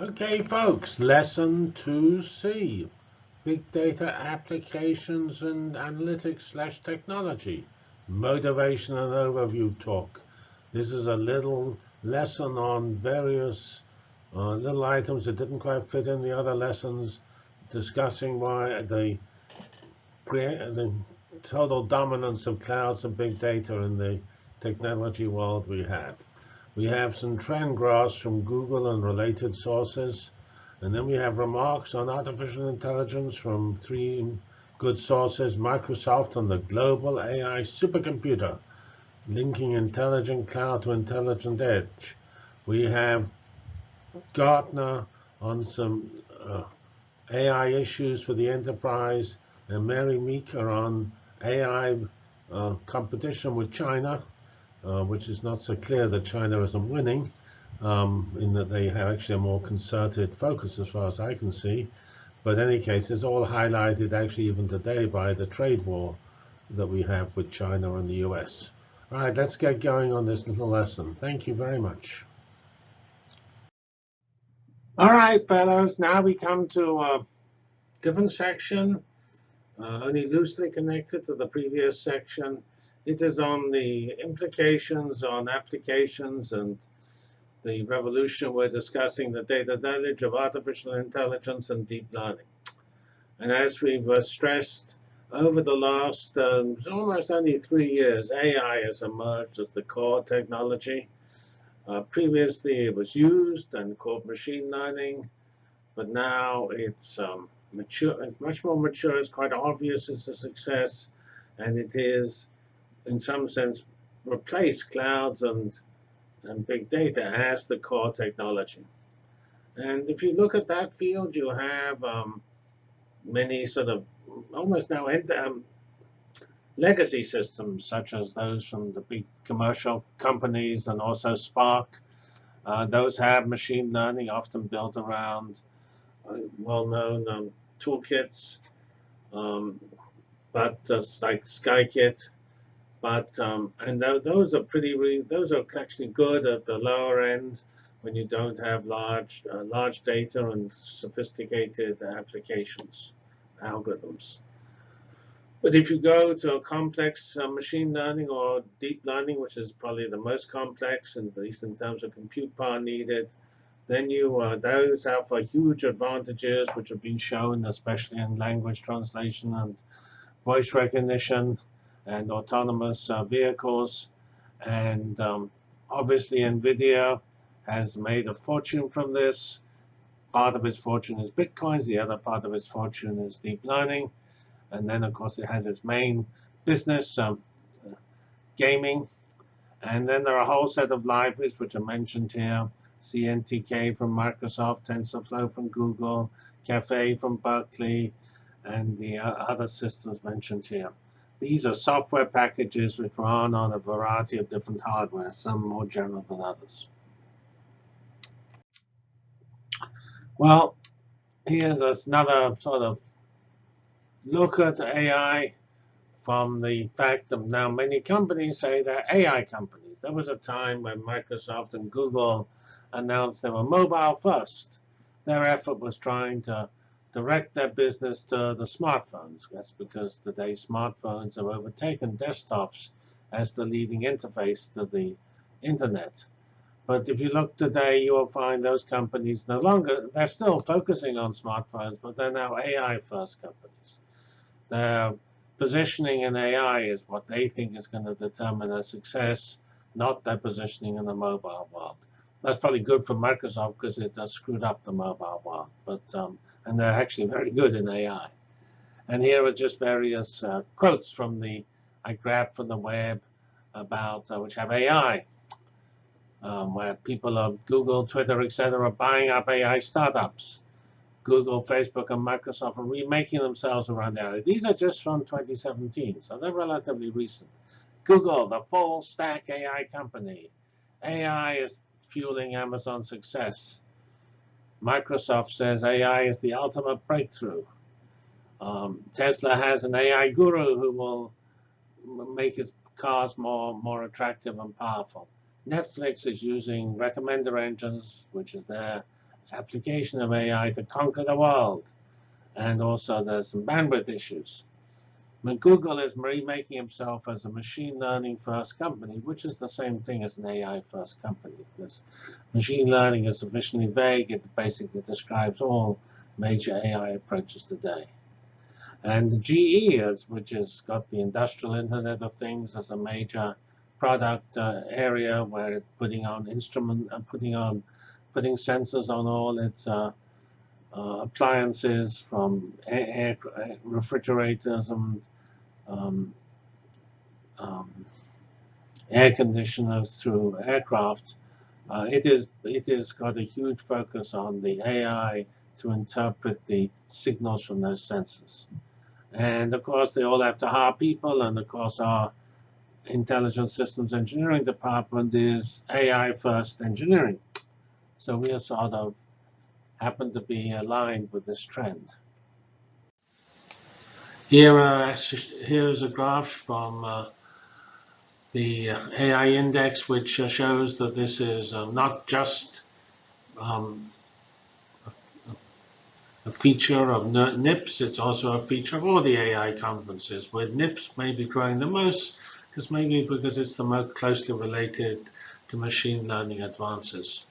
Okay, folks, lesson 2C, big data applications and analytics slash technology, motivation and overview talk. This is a little lesson on various uh, little items that didn't quite fit in the other lessons, discussing why the, the total dominance of clouds and big data in the technology world we have. We have some trend graphs from Google and related sources. And then we have remarks on artificial intelligence from three good sources, Microsoft and the global AI supercomputer, linking intelligent cloud to intelligent edge. We have Gartner on some uh, AI issues for the enterprise, and Mary Meeker on AI uh, competition with China. Uh, which is not so clear that China isn't winning, um, in that they have actually a more concerted focus as far as I can see. But in any case, it's all highlighted actually even today by the trade war that we have with China and the US. All right, let's get going on this little lesson. Thank you very much. All right, fellows, now we come to a different section, uh, only loosely connected to the previous section. It is on the implications on applications and the revolution we're discussing, the data deluge of artificial intelligence and deep learning. And as we've uh, stressed over the last um, almost only three years, AI has emerged as the core technology. Uh, previously, it was used and called machine learning, but now it's um, mature, much more mature. It's quite obvious it's a success, and it is in some sense, replace clouds and, and big data as the core technology. And if you look at that field, you have um, many sort of almost now um, legacy systems, such as those from the big commercial companies and also Spark. Uh, those have machine learning, often built around uh, well-known um, toolkits, um, but uh, like Scikit but um, and th those are pretty those are actually good at the lower end when you don't have large uh, large data and sophisticated applications, algorithms. But if you go to a complex uh, machine learning or deep learning, which is probably the most complex, and at least in terms of compute power needed, then you uh, those have huge advantages, which have been shown, especially in language translation and voice recognition and autonomous uh, vehicles. And um, obviously, NVIDIA has made a fortune from this. Part of its fortune is Bitcoins. The other part of its fortune is deep learning. And then, of course, it has its main business, um, gaming. And then there are a whole set of libraries which are mentioned here. CNTK from Microsoft, TensorFlow from Google, Caffe from Berkeley, and the uh, other systems mentioned here. These are software packages which run on a variety of different hardware, some more general than others. Well, here's another sort of look at AI from the fact that now many companies say they're AI companies. There was a time when Microsoft and Google announced they were mobile first. Their effort was trying to direct their business to the smartphones. That's because today smartphones have overtaken desktops as the leading interface to the internet. But if you look today, you will find those companies no longer, they're still focusing on smartphones, but they're now AI-first companies. Their positioning in AI is what they think is going to determine their success, not their positioning in the mobile world. That's probably good for Microsoft because it has screwed up the mobile world. But um, and they're actually very good in AI. And here are just various uh, quotes from the I grabbed from the web about uh, which have AI, um, where people of Google, Twitter, etc., are buying up AI startups. Google, Facebook, and Microsoft are remaking themselves around AI. These are just from 2017, so they're relatively recent. Google, the full stack AI company. AI is fueling Amazon's success. Microsoft says AI is the ultimate breakthrough. Um, Tesla has an AI guru who will make its cars more, more attractive and powerful. Netflix is using recommender engines, which is their application of AI to conquer the world. And also there's some bandwidth issues. Google is remaking himself as a machine learning first company, which is the same thing as an AI first company. Because machine learning is sufficiently vague, it basically describes all major AI approaches today. And GE, is, which has got the industrial Internet of Things as a major product uh, area where it's putting on instrument, and putting on, putting sensors on all its uh, uh, appliances from air, air, refrigerators and um, um, air conditioners through aircraft. Uh, it is it has got a huge focus on the AI to interpret the signals from those sensors. And of course, they all have to hire people, and of course, our intelligent systems engineering department is AI first engineering. So we are sort of happen to be aligned with this trend. Here, uh, here's a graph from uh, the AI index, which uh, shows that this is uh, not just um, a feature of NIPS, it's also a feature of all the AI conferences, where NIPS may be growing the most, because maybe because it's the most closely related to machine learning advances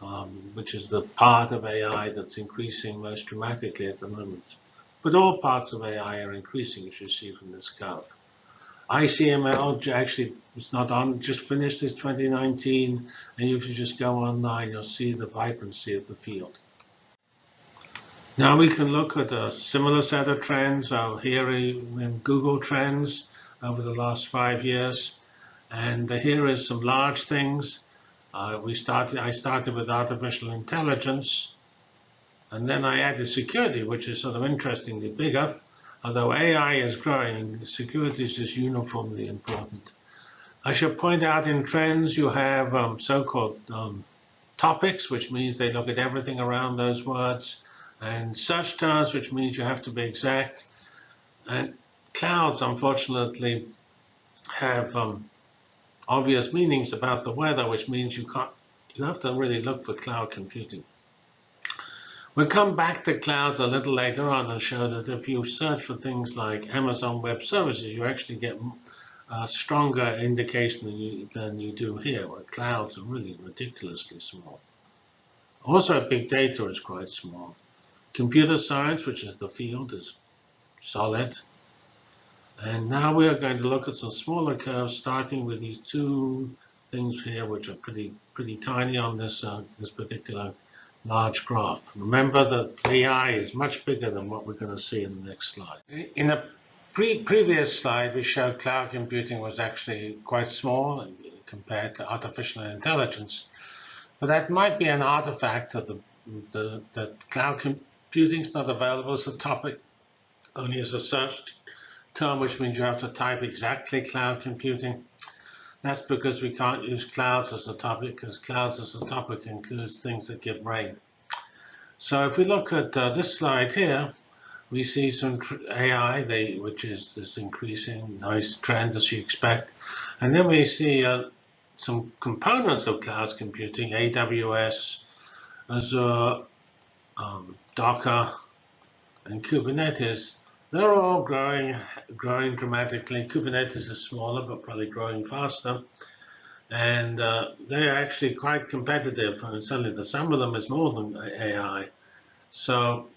um, which is the part of AI that's increasing most dramatically at the moment. But all parts of AI are increasing, as you see from this curve. ICML actually was not on, just finished its 2019, and if you just go online, you'll see the vibrancy of the field. Now we can look at a similar set of trends. So here in Google Trends over the last five years. And here is some large things. Uh, we started. I started with artificial intelligence, and then I added security, which is sort of interestingly bigger. Although AI is growing, security is just uniformly important. I should point out in trends you have um, so-called um, topics, which means they look at everything around those words, and search terms, which means you have to be exact. And clouds, unfortunately, have um, obvious meanings about the weather, which means you can't, you have to really look for cloud computing. We'll come back to clouds a little later on and show that if you search for things like Amazon Web Services, you actually get a stronger indication than you, than you do here, where clouds are really ridiculously small. Also, big data is quite small. Computer science, which is the field, is solid. And now we are going to look at some smaller curves, starting with these two things here, which are pretty pretty tiny on this uh, this particular large graph. Remember that AI is much bigger than what we're going to see in the next slide. In the pre previous slide, we showed cloud computing was actually quite small compared to artificial intelligence. But that might be an artifact of the, the, the cloud computing is not available as a topic, only as a search term, which means you have to type exactly cloud computing. That's because we can't use clouds as a topic, because clouds as a topic includes things that give rain. So if we look at uh, this slide here, we see some AI, they, which is this increasing nice trend as you expect. And then we see uh, some components of cloud computing, AWS, Azure, um, Docker, and Kubernetes they're all growing, growing dramatically. Kubernetes is smaller, but probably growing faster. And uh, they're actually quite competitive. And certainly the sum of them is more than AI. So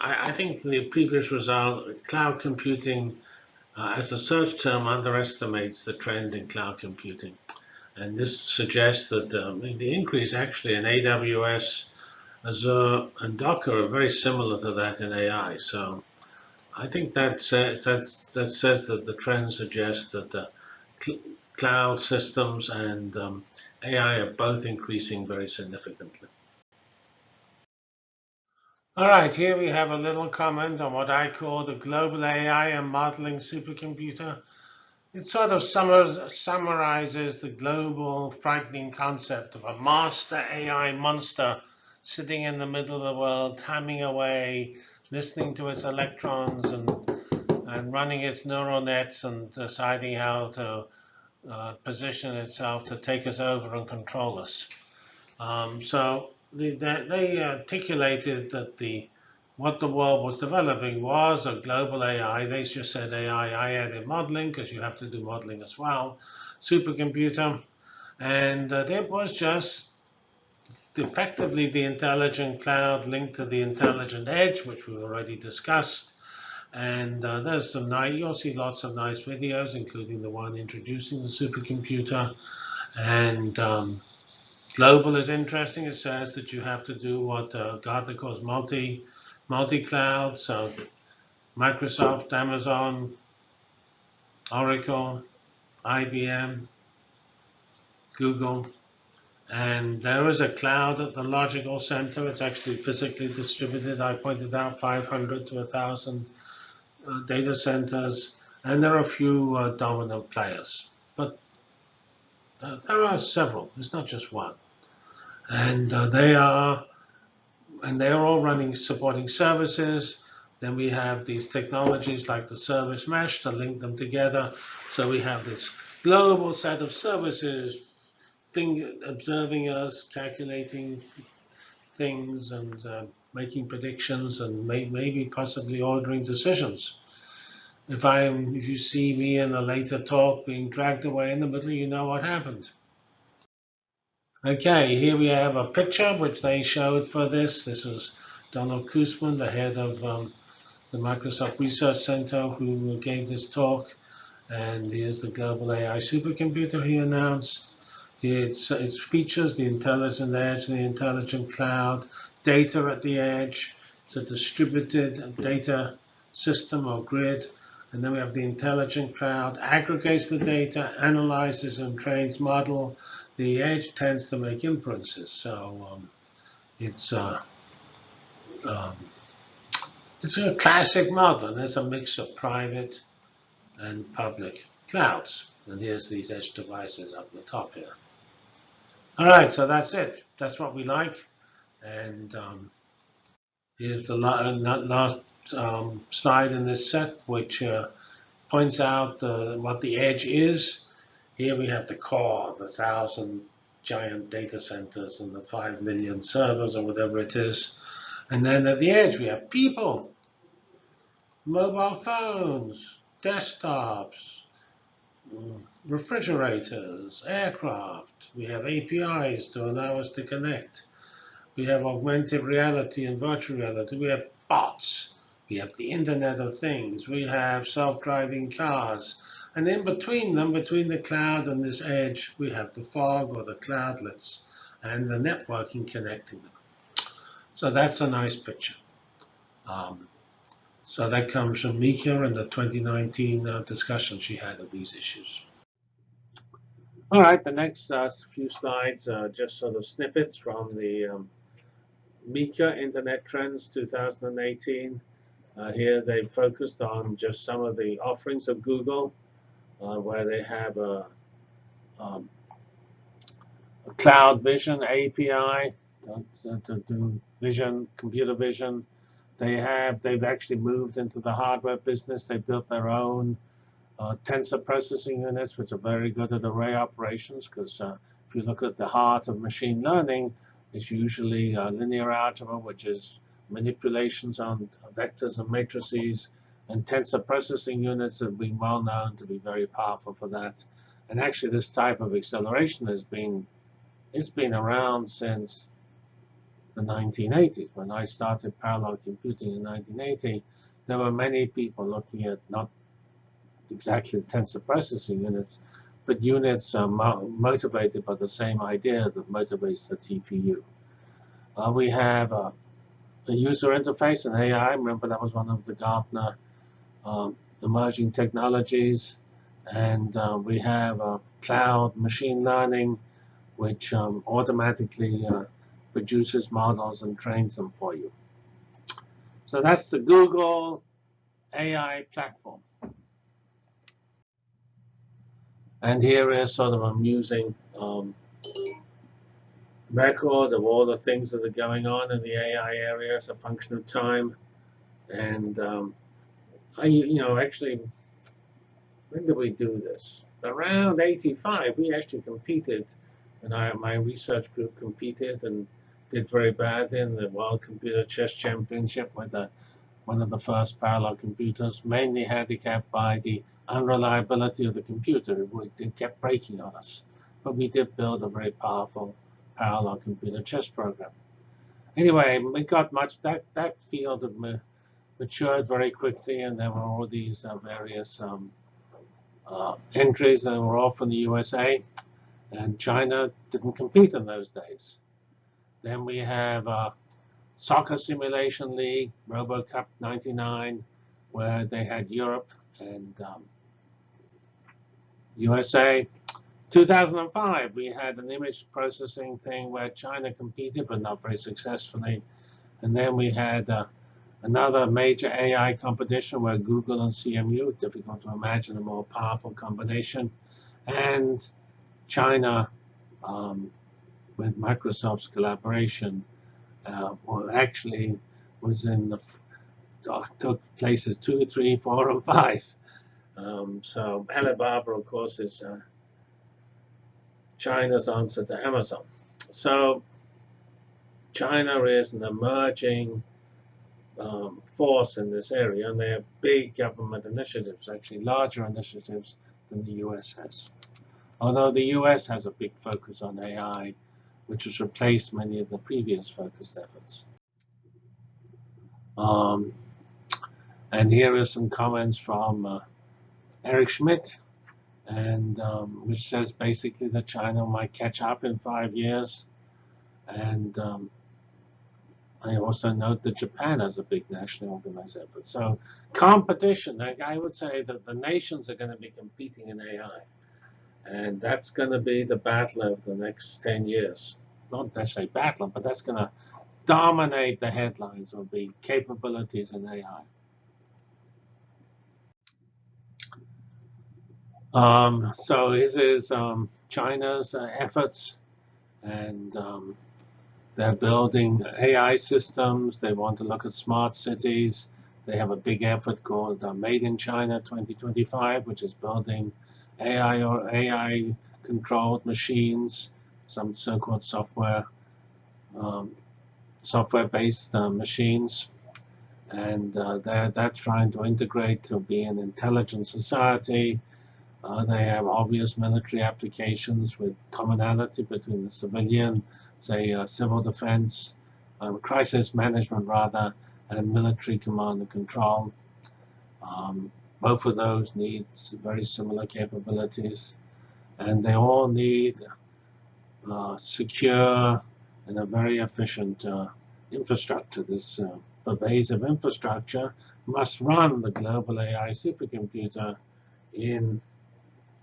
I, I think the previous result, cloud computing uh, as a search term underestimates the trend in cloud computing. And this suggests that um, the increase actually in AWS, Azure, and Docker are very similar to that in AI. So I think that says, that says that the trend suggests that the cl cloud systems and um, AI are both increasing very significantly. All right, here we have a little comment on what I call the global AI and modeling supercomputer. It sort of summarizes the global frightening concept of a master AI monster sitting in the middle of the world, hamming away, listening to its electrons and, and running its neural nets and deciding how to uh, position itself to take us over and control us. Um, so the, they articulated that the what the world was developing was a global AI. They just said AI. I added modeling because you have to do modeling as well. Supercomputer, and uh, there was just effectively the intelligent cloud linked to the intelligent edge, which we've already discussed. And uh, there's some nice, you'll see lots of nice videos, including the one introducing the supercomputer. And um, global is interesting. It says that you have to do what uh, Gartner calls multi multi-cloud. So Microsoft, Amazon, Oracle, IBM, Google, and there is a cloud at the logical center. It's actually physically distributed. I pointed out 500 to 1,000 uh, data centers, and there are a few uh, dominant players. But uh, there are several. It's not just one. And uh, they are and they're all running supporting services. Then we have these technologies like the service mesh to link them together. So we have this global set of services thing, observing us, calculating things, and uh, making predictions, and may, maybe possibly ordering decisions. If I'm, if you see me in a later talk being dragged away in the middle, you know what happened. Okay, here we have a picture which they showed for this. This was Donald Kossmann, the head of um, the Microsoft Research Center, who gave this talk. And here's the global AI supercomputer he announced. It's, it features the intelligent edge, the intelligent cloud, data at the edge. It's a distributed data system or grid. And then we have the intelligent cloud, aggregates the data, analyzes and trains model, the edge tends to make inferences. So um, it's uh, um, it's a classic model. And there's a mix of private and public clouds. And here's these edge devices up the top here. All right, so that's it. That's what we like. And um, here's the last um, slide in this set, which uh, points out uh, what the edge is. Here we have the core, the thousand giant data centers and the five million servers or whatever it is. And then at the edge, we have people, mobile phones, desktops, refrigerators, aircraft. We have APIs to allow us to connect. We have augmented reality and virtual reality. We have bots. We have the Internet of Things. We have self-driving cars. And in between them, between the cloud and this edge, we have the fog or the cloudlets and the networking connecting them. So that's a nice picture. Um, so that comes from Meeker in the 2019 uh, discussion she had of these issues. All right, the next uh, few slides are just sort of snippets from the um, Meeker Internet Trends 2018. Uh, here they focused on just some of the offerings of Google uh, where they have a, um, a, cloud vision API to, to, do vision, computer vision. They have, they've actually moved into the hardware business. They built their own uh, tensor processing units, which are very good at array operations, because uh, if you look at the heart of machine learning, it's usually uh, linear algebra, which is manipulations on vectors and matrices and tensor processing units have been well known to be very powerful for that. And actually, this type of acceleration has been it's been around since the 1980s. When I started parallel computing in 1980, there were many people looking at not exactly tensor processing units, but units uh, mo motivated by the same idea that motivates the TPU. Uh, we have uh, a user interface and AI. Remember that was one of the Gartner um, emerging technologies. And uh, we have uh, cloud machine learning, which um, automatically uh, produces models and trains them for you. So that's the Google AI platform. And here is sort of amusing um, record of all the things that are going on in the AI area as a function of time. And um, I, you know, actually, when did we do this? Around 85, we actually competed, and I, my research group competed, and did very badly in the World Computer Chess Championship with one of the first parallel computers, mainly handicapped by the unreliability of the computer. It, kept breaking on us. But we did build a very powerful parallel computer chess program. Anyway, we got much, that, that field of ma matured very quickly, and there were all these uh, various um, uh, entries that were all from the USA, and China didn't compete in those days. Then we have uh, Soccer Simulation League, RoboCup 99, where they had Europe and um, USA. 2005, we had an image processing thing where China competed, but not very successfully. And then we had uh, another major AI competition where Google and CMU, difficult to imagine a more powerful combination, and China um, with Microsoft's collaboration, uh, well, actually was in the uh, took places two, three, four, and five. Um, so Alibaba, of course, is uh, China's answer to Amazon. So China is an emerging um, force in this area, and they have big government initiatives, actually larger initiatives than the US has. Although the US has a big focus on AI, which has replaced many of the previous focused efforts. Um, and here are some comments from uh, Eric Schmidt, and um, which says basically that China might catch up in five years. And um, I also note that Japan has a big nationally organized effort. So competition, like I would say that the nations are going to be competing in AI. And that's going to be the battle of the next 10 years. Not necessarily battle, but that's going to dominate the headlines will be capabilities in AI. Um, so this is um, China's uh, efforts, and um, they're building AI systems. They want to look at smart cities. They have a big effort called uh, Made in China 2025, which is building AI or AI-controlled machines, some so-called software, um, software-based uh, machines. And uh, they're, they're trying to integrate to be an intelligent society, uh, they have obvious military applications with commonality between the civilian, say, uh, civil defense, um, crisis management rather, and military command and control. Um, both of those need very similar capabilities, and they all need uh, secure and a very efficient uh, infrastructure. This uh, pervasive infrastructure must run the global AI supercomputer in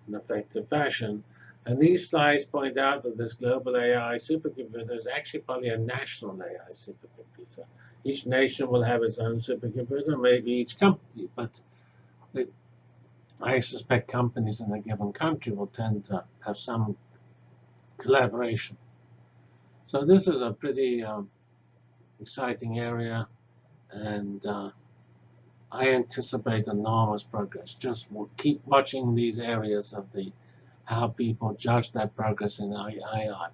an effective fashion. And these slides point out that this global AI supercomputer is actually probably a national AI supercomputer. Each nation will have its own supercomputer, maybe each company, but it, I suspect companies in a given country will tend to have some collaboration. So this is a pretty um, exciting area, and uh, I anticipate enormous progress. Just keep watching these areas of the how people judge that progress in AI.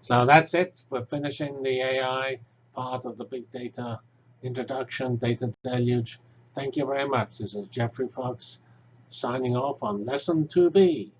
So that's it. We're finishing the AI part of the big data introduction, data deluge. Thank you very much. This is Geoffrey Fox signing off on Lesson 2B.